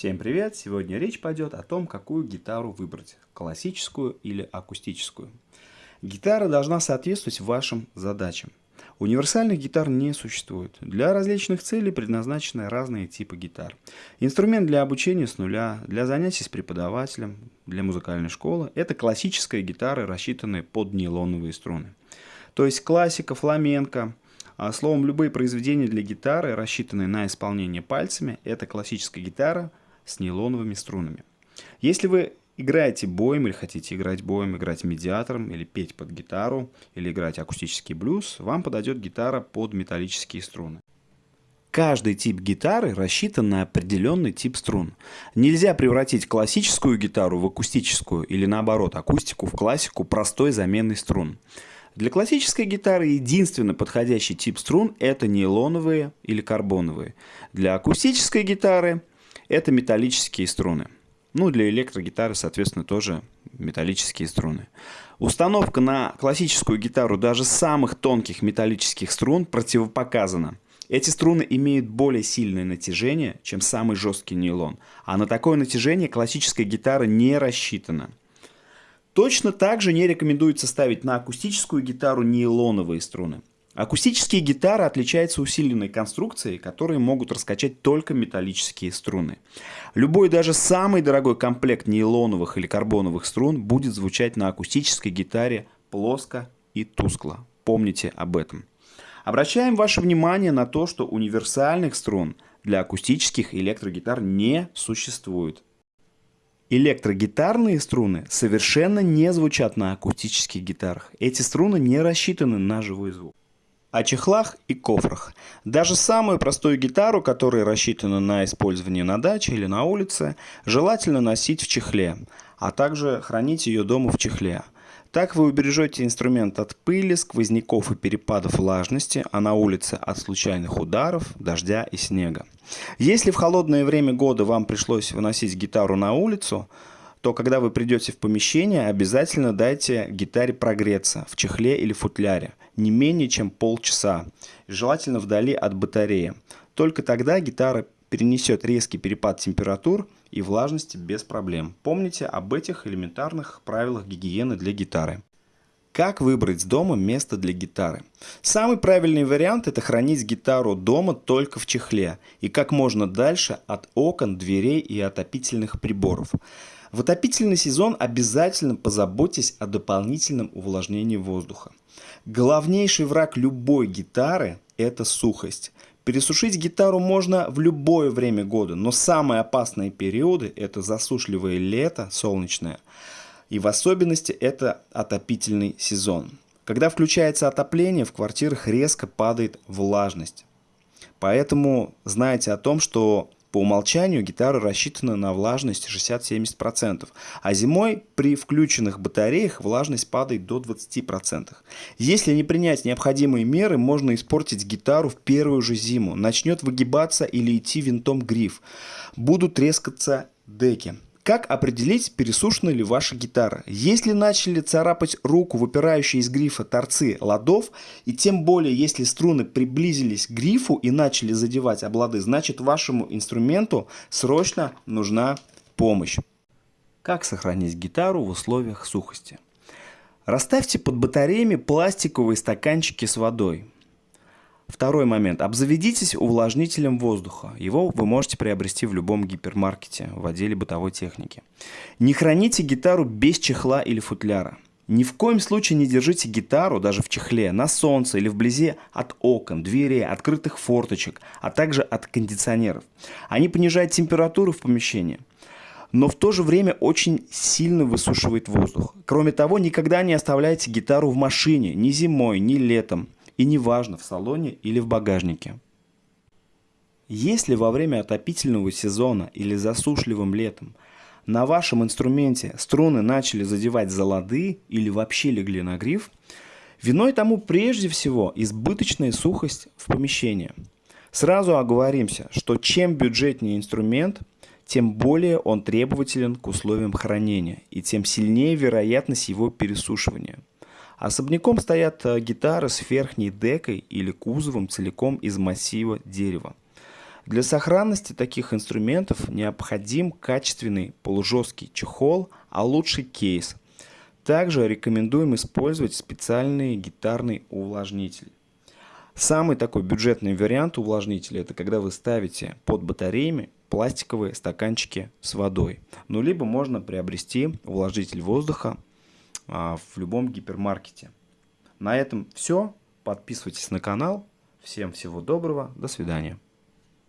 Всем привет! Сегодня речь пойдет о том, какую гитару выбрать – классическую или акустическую. Гитара должна соответствовать вашим задачам. Универсальных гитар не существует. Для различных целей предназначены разные типы гитар. Инструмент для обучения с нуля, для занятий с преподавателем, для музыкальной школы – это классическая гитара, рассчитанная под нейлоновые струны. То есть классика, фламенко, а словом, любые произведения для гитары, рассчитанные на исполнение пальцами, это классическая гитара с нейлоновыми струнами. Если вы играете боем или хотите играть боем, играть медиатором или петь под гитару, или играть акустический блюз, вам подойдет гитара под металлические струны. Каждый тип гитары рассчитан на определенный тип струн. Нельзя превратить классическую гитару в акустическую или наоборот акустику в классику простой заменой струн. Для классической гитары единственный подходящий тип струн это нейлоновые или карбоновые. Для акустической гитары это металлические струны. Ну, для электрогитары, соответственно, тоже металлические струны. Установка на классическую гитару даже самых тонких металлических струн противопоказана. Эти струны имеют более сильное натяжение, чем самый жесткий нейлон, а на такое натяжение классическая гитара не рассчитана. Точно так же не рекомендуется ставить на акустическую гитару нейлоновые струны. Акустические гитары отличаются усиленной конструкцией, которые могут раскачать только металлические струны. Любой даже самый дорогой комплект нейлоновых или карбоновых струн будет звучать на акустической гитаре плоско и тускло. Помните об этом. Обращаем ваше внимание на то, что универсальных струн для акустических электрогитар не существует. Электрогитарные струны совершенно не звучат на акустических гитарах. Эти струны не рассчитаны на живой звук о чехлах и кофрах. Даже самую простую гитару, которая рассчитана на использование на даче или на улице, желательно носить в чехле, а также хранить ее дома в чехле. Так вы убережете инструмент от пыли, сквозняков и перепадов влажности, а на улице от случайных ударов, дождя и снега. Если в холодное время года вам пришлось выносить гитару на улицу, то когда вы придете в помещение, обязательно дайте гитаре прогреться в чехле или футляре не менее чем полчаса, желательно вдали от батареи. Только тогда гитара перенесет резкий перепад температур и влажности без проблем. Помните об этих элементарных правилах гигиены для гитары. Как выбрать дома место для гитары? Самый правильный вариант это хранить гитару дома только в чехле и как можно дальше от окон, дверей и отопительных приборов. В отопительный сезон обязательно позаботьтесь о дополнительном увлажнении воздуха. Главнейший враг любой гитары – это сухость. Пересушить гитару можно в любое время года, но самые опасные периоды – это засушливое лето, солнечное, и в особенности это отопительный сезон. Когда включается отопление, в квартирах резко падает влажность. Поэтому знайте о том, что по умолчанию гитара рассчитана на влажность 60-70%, а зимой при включенных батареях влажность падает до 20%. Если не принять необходимые меры, можно испортить гитару в первую же зиму. Начнет выгибаться или идти винтом гриф. Будут трескаться деки. Как определить, пересушена ли ваша гитара? Если начали царапать руку выпирающие из грифа торцы ладов, и тем более если струны приблизились к грифу и начали задевать облады, значит вашему инструменту срочно нужна помощь. Как сохранить гитару в условиях сухости? Расставьте под батареями пластиковые стаканчики с водой. Второй момент. Обзаведитесь увлажнителем воздуха. Его вы можете приобрести в любом гипермаркете в отделе бытовой техники. Не храните гитару без чехла или футляра. Ни в коем случае не держите гитару даже в чехле, на солнце или вблизи от окон, дверей, открытых форточек, а также от кондиционеров. Они понижают температуру в помещении но в то же время очень сильно высушивает воздух. Кроме того, никогда не оставляйте гитару в машине ни зимой, ни летом и неважно в салоне или в багажнике. Если во время отопительного сезона или засушливым летом на вашем инструменте струны начали задевать за лады или вообще легли на гриф, виной тому прежде всего избыточная сухость в помещении. Сразу оговоримся, что чем бюджетнее инструмент, тем более он требователен к условиям хранения и тем сильнее вероятность его пересушивания – Особняком стоят э, гитары с верхней декой или кузовом целиком из массива дерева. Для сохранности таких инструментов необходим качественный полужесткий чехол, а лучше кейс. Также рекомендуем использовать специальный гитарный увлажнитель. Самый такой бюджетный вариант увлажнителя это когда вы ставите под батареями пластиковые стаканчики с водой. Ну, либо можно приобрести увлажнитель воздуха в любом гипермаркете. На этом все. Подписывайтесь на канал. Всем всего доброго. До свидания.